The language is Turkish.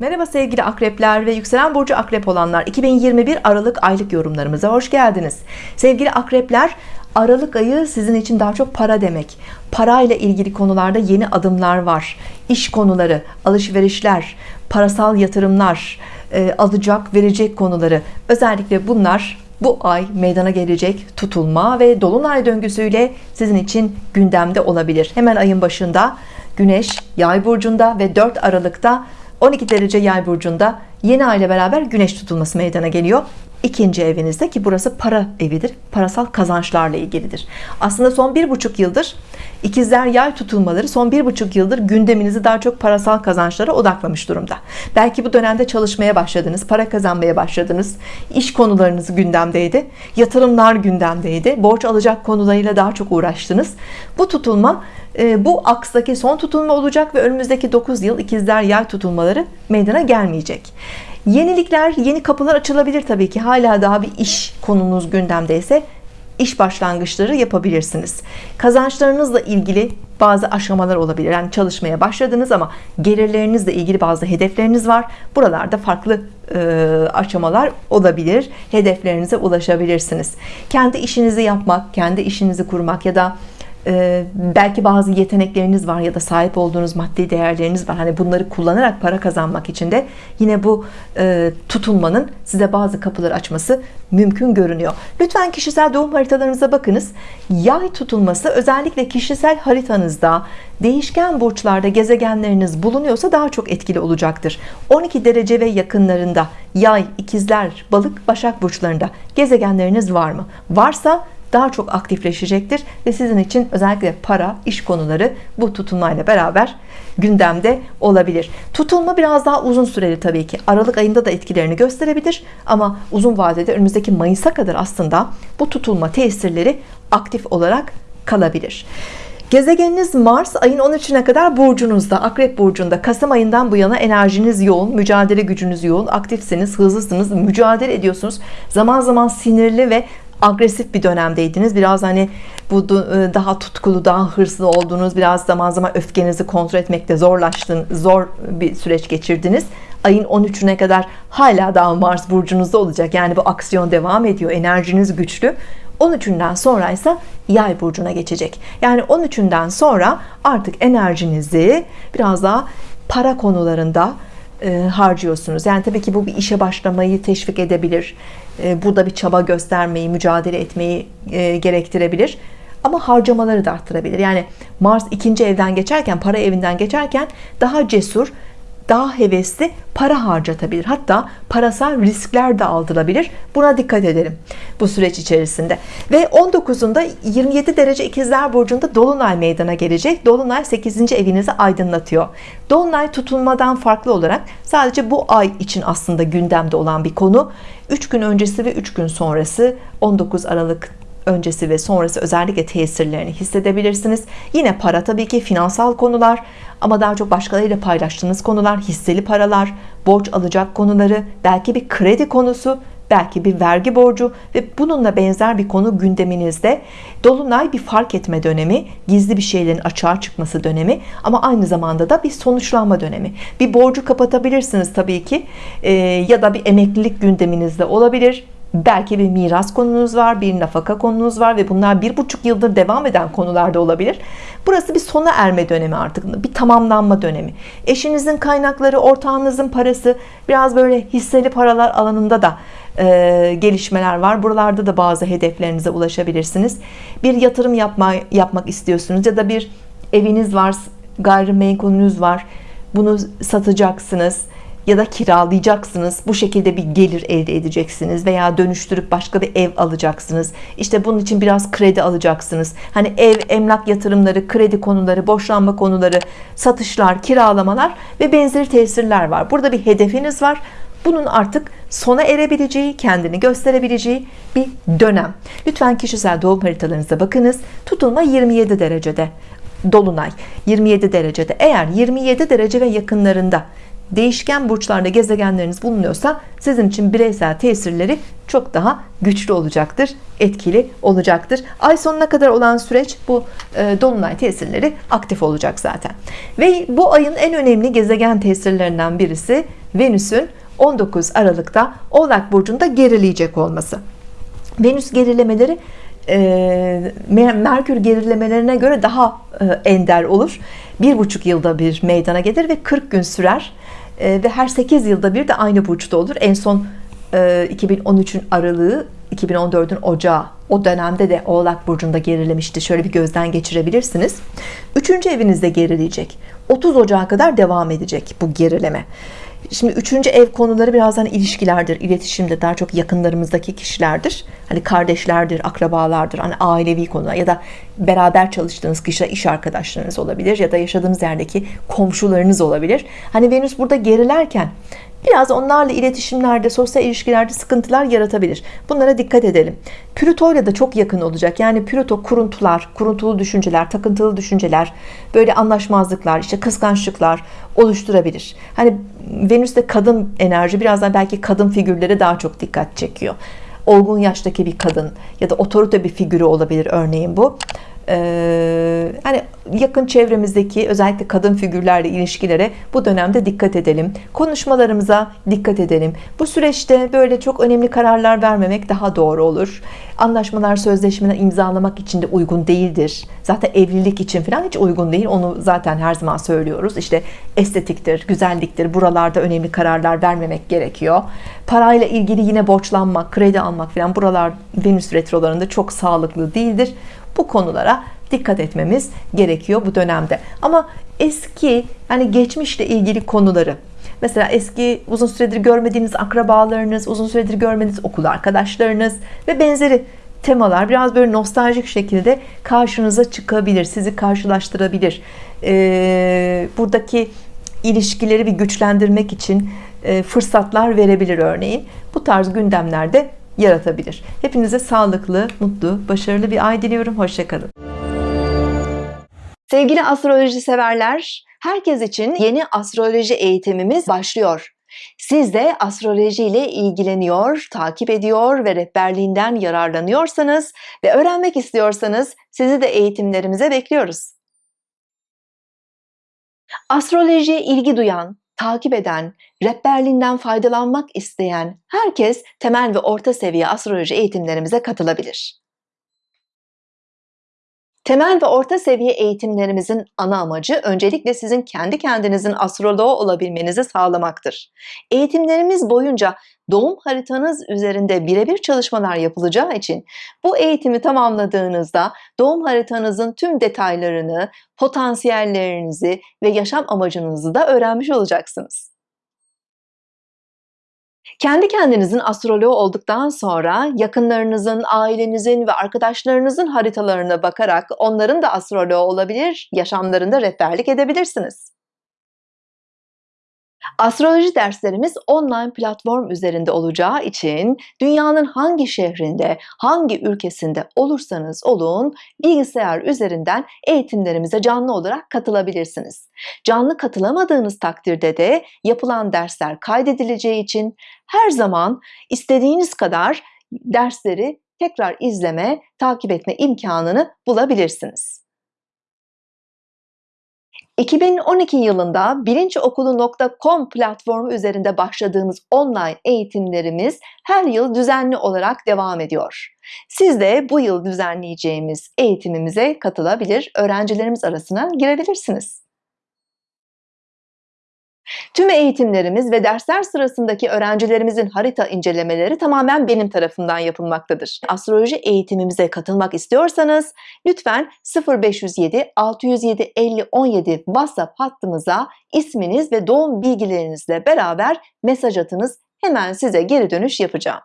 Merhaba sevgili akrepler ve yükselen burcu akrep olanlar. 2021 Aralık aylık yorumlarımıza hoş geldiniz. Sevgili akrepler Aralık ayı sizin için daha çok para demek. Parayla ilgili konularda yeni adımlar var. İş konuları alışverişler parasal yatırımlar e, alacak verecek konuları. Özellikle bunlar bu ay meydana gelecek tutulma ve dolunay döngüsüyle sizin için gündemde olabilir. Hemen ayın başında Güneş yay burcunda ve 4 Aralık'ta 12 derece yay burcunda yeni ay ile beraber güneş tutulması meydana geliyor. İkinci evinizde ki burası para evidir parasal kazançlarla ilgilidir. Aslında son bir buçuk yıldır ikizler yay tutulmaları son bir buçuk yıldır gündeminizi daha çok parasal kazançlara odaklamış durumda. Belki bu dönemde çalışmaya başladınız para kazanmaya başladınız. İş konularınız gündemdeydi yatırımlar gündemdeydi borç alacak konularıyla daha çok uğraştınız. Bu tutulma e, bu akstaki son tutulma olacak ve önümüzdeki 9 yıl ikizler yay tutulmaları meydana gelmeyecek. Yenilikler, yeni kapılar açılabilir tabii ki. Hala daha bir iş konunuz gündemdeyse iş başlangıçları yapabilirsiniz. Kazançlarınızla ilgili bazı aşamalar olabilir. Yani çalışmaya başladınız ama gelirlerinizle ilgili bazı hedefleriniz var. Buralarda farklı e, aşamalar olabilir. Hedeflerinize ulaşabilirsiniz. Kendi işinizi yapmak, kendi işinizi kurmak ya da belki bazı yetenekleriniz var ya da sahip olduğunuz maddi değerleriniz var. Hani bunları kullanarak para kazanmak için de yine bu e, tutulmanın size bazı kapılar açması mümkün görünüyor. Lütfen kişisel doğum haritalarınıza bakınız. Yay tutulması özellikle kişisel haritanızda değişken burçlarda gezegenleriniz bulunuyorsa daha çok etkili olacaktır. 12 derece ve yakınlarında yay ikizler balık başak burçlarında gezegenleriniz var mı? Varsa daha çok aktifleşecektir ve sizin için özellikle para iş konuları bu tutulmayla beraber gündemde olabilir. Tutulma biraz daha uzun süreli Tabii ki. Aralık ayında da etkilerini gösterebilir ama uzun vadede önümüzdeki Mayıs'a kadar aslında bu tutulma tesirleri aktif olarak kalabilir. Gezegeniniz Mars ayın 13'üne kadar burcunuzda Akrep burcunda. Kasım ayından bu yana enerjiniz yoğun mücadele gücünüz yoğun aktifsiniz hızlısınız mücadele ediyorsunuz. Zaman zaman sinirli ve agresif bir dönemdeydiniz. Biraz hani bu e, daha tutkulu daha hırslı olduğunuz biraz zaman zaman öfkenizi kontrol etmekte zorlaştın zor bir süreç geçirdiniz. Ayın 13'üne kadar hala daha Mars burcunuzda olacak. Yani bu aksiyon devam ediyor. Enerjiniz güçlü. 13'ünden sonra ise yay burcuna geçecek. Yani 13'ünden sonra artık enerjinizi biraz daha para konularında e, harcıyorsunuz. Yani tabii ki bu bir işe başlamayı teşvik edebilir. E, burada bir çaba göstermeyi mücadele etmeyi e, gerektirebilir. Ama harcamaları da arttırabilir. Yani Mars ikinci evden geçerken para evinden geçerken daha cesur daha hevesli para harcatabilir. Hatta parasal riskler de aldırabilir. Buna dikkat edelim bu süreç içerisinde. Ve 19'unda 27 derece ikizler burcunda Dolunay meydana gelecek. Dolunay 8. evinizi aydınlatıyor. Dolunay tutulmadan farklı olarak sadece bu ay için aslında gündemde olan bir konu. 3 gün öncesi ve 3 gün sonrası 19 Aralık öncesi ve sonrası özellikle tesirlerini hissedebilirsiniz. Yine para tabii ki finansal konular ama daha çok başkalarıyla paylaştığınız konular hisseli paralar borç alacak konuları belki bir kredi konusu belki bir vergi borcu ve bununla benzer bir konu gündeminizde Dolunay bir fark etme dönemi gizli bir şeylerin açığa çıkması dönemi ama aynı zamanda da bir sonuçlanma dönemi. Bir borcu kapatabilirsiniz tabii ki ee, ya da bir emeklilik gündeminizde olabilir belki bir miras konunuz var bir nafaka konunuz var ve bunlar bir buçuk yıldır devam eden konularda olabilir. Burası bir sona erme dönemi artık bir tamamlanma dönemi. Eşinizin kaynakları ortağınızın parası biraz böyle hisseli paralar alanında da e, gelişmeler var. Buralarda da bazı hedeflerinize ulaşabilirsiniz. Bir yatırım yapma, yapmak istiyorsunuz ya da bir eviniz var gayrimenkulünüz var. Bunu satacaksınız ya da kiralayacaksınız bu şekilde bir gelir elde edeceksiniz veya dönüştürüp başka bir ev alacaksınız. İşte bunun için biraz kredi alacaksınız. Hani ev emlak yatırımları kredi konuları boşlanma konuları satışlar kiralamalar ve benzeri tesirler var. Burada bir hedefiniz var. Bunun artık sona erebileceği kendini gösterebileceği bir dönem. Lütfen kişisel doğum haritalarınıza bakınız. Tutulma 27 derecede Dolunay. 27 derecede. Eğer 27 derece ve yakınlarında değişken burçlarda gezegenleriniz bulunuyorsa sizin için bireysel tesirleri çok daha güçlü olacaktır etkili olacaktır. Ay sonuna kadar olan süreç bu e, dolunay tesirleri aktif olacak zaten. Ve bu ayın en önemli gezegen tesirlerinden birisi Venüs'ün 19 Aralık'ta Oğlak Burcu'nda gerileyecek olması. Venüs gerilemeleri Merkür gerilemelerine göre daha e, ender olur. Bir buçuk yılda bir meydana gelir ve 40 gün sürer. E, ve her 8 yılda bir de aynı burçta olur. En son 2013'ün Aralığı 2014'ün Ocağı. O dönemde de Oğlak Burcu'nda gerilemişti. Şöyle bir gözden geçirebilirsiniz. Üçüncü evinizde gerileyecek. 30 Ocağı kadar devam edecek bu gerileme Şimdi üçüncü ev konuları birazdan ilişkilerdir, iletişimde daha çok yakınlarımızdaki kişilerdir. Hani kardeşlerdir, akrabalardır, hani ailevi konular ya da beraber çalıştığınız kişiler iş arkadaşlarınız olabilir ya da yaşadığınız yerdeki komşularınız olabilir. Hani Venüs burada gerilerken biraz onlarla iletişimlerde, sosyal ilişkilerde sıkıntılar yaratabilir. Bunlara dikkat edelim. Plüto ile de çok yakın olacak. Yani Plüto kuruntular, kuruntulu düşünceler, takıntılı düşünceler, böyle anlaşmazlıklar, işte kıskançlıklar oluşturabilir. Hani Venüs'te kadın enerji birazdan belki kadın figürleri daha çok dikkat çekiyor. Olgun yaştaki bir kadın ya da otorite bir figürü olabilir örneğin bu ee, hani yakın çevremizdeki özellikle kadın figürlerle ilişkilere bu dönemde dikkat edelim. Konuşmalarımıza dikkat edelim. Bu süreçte böyle çok önemli kararlar vermemek daha doğru olur. Anlaşmalar sözleşmeler imzalamak için de uygun değildir. Zaten evlilik için falan hiç uygun değil. Onu zaten her zaman söylüyoruz. İşte estetiktir güzelliktir. Buralarda önemli kararlar vermemek gerekiyor. Parayla ilgili yine borçlanmak kredi almak falan buralar Venüs retrolarında çok sağlıklı değildir bu konulara dikkat etmemiz gerekiyor bu dönemde. Ama eski yani geçmişle ilgili konuları mesela eski uzun süredir görmediğiniz akrabalarınız uzun süredir görmediğiniz okul arkadaşlarınız ve benzeri temalar biraz böyle nostaljik şekilde karşınıza çıkabilir sizi karşılaştırabilir. Ee, buradaki ilişkileri bir güçlendirmek için e, fırsatlar verebilir örneğin. Bu tarz gündemlerde yaratabilir. Hepinize sağlıklı, mutlu, başarılı bir ay diliyorum. Hoşçakalın. Sevgili astroloji severler, herkes için yeni astroloji eğitimimiz başlıyor. Siz de astroloji ile ilgileniyor, takip ediyor ve rehberliğinden yararlanıyorsanız ve öğrenmek istiyorsanız sizi de eğitimlerimize bekliyoruz. Astrolojiye ilgi duyan, takip eden, rehberliğinden faydalanmak isteyen herkes temel ve orta seviye astroloji eğitimlerimize katılabilir. Temel ve orta seviye eğitimlerimizin ana amacı öncelikle sizin kendi kendinizin astroloğu olabilmenizi sağlamaktır. Eğitimlerimiz boyunca doğum haritanız üzerinde birebir çalışmalar yapılacağı için bu eğitimi tamamladığınızda doğum haritanızın tüm detaylarını, potansiyellerinizi ve yaşam amacınızı da öğrenmiş olacaksınız. Kendi kendinizin astroloğu olduktan sonra yakınlarınızın, ailenizin ve arkadaşlarınızın haritalarına bakarak onların da astroloğu olabilir, yaşamlarında rehberlik edebilirsiniz. Astroloji derslerimiz online platform üzerinde olacağı için dünyanın hangi şehrinde, hangi ülkesinde olursanız olun bilgisayar üzerinden eğitimlerimize canlı olarak katılabilirsiniz. Canlı katılamadığınız takdirde de yapılan dersler kaydedileceği için her zaman istediğiniz kadar dersleri tekrar izleme, takip etme imkanını bulabilirsiniz. 2012 yılında bilinçokulu.com platformu üzerinde başladığımız online eğitimlerimiz her yıl düzenli olarak devam ediyor. Siz de bu yıl düzenleyeceğimiz eğitimimize katılabilir, öğrencilerimiz arasına girebilirsiniz. Tüm eğitimlerimiz ve dersler sırasındaki öğrencilerimizin harita incelemeleri tamamen benim tarafından yapılmaktadır. Astroloji eğitimimize katılmak istiyorsanız lütfen 0507 607 50 17 WhatsApp hattımıza isminiz ve doğum bilgilerinizle beraber mesaj atınız. Hemen size geri dönüş yapacağım.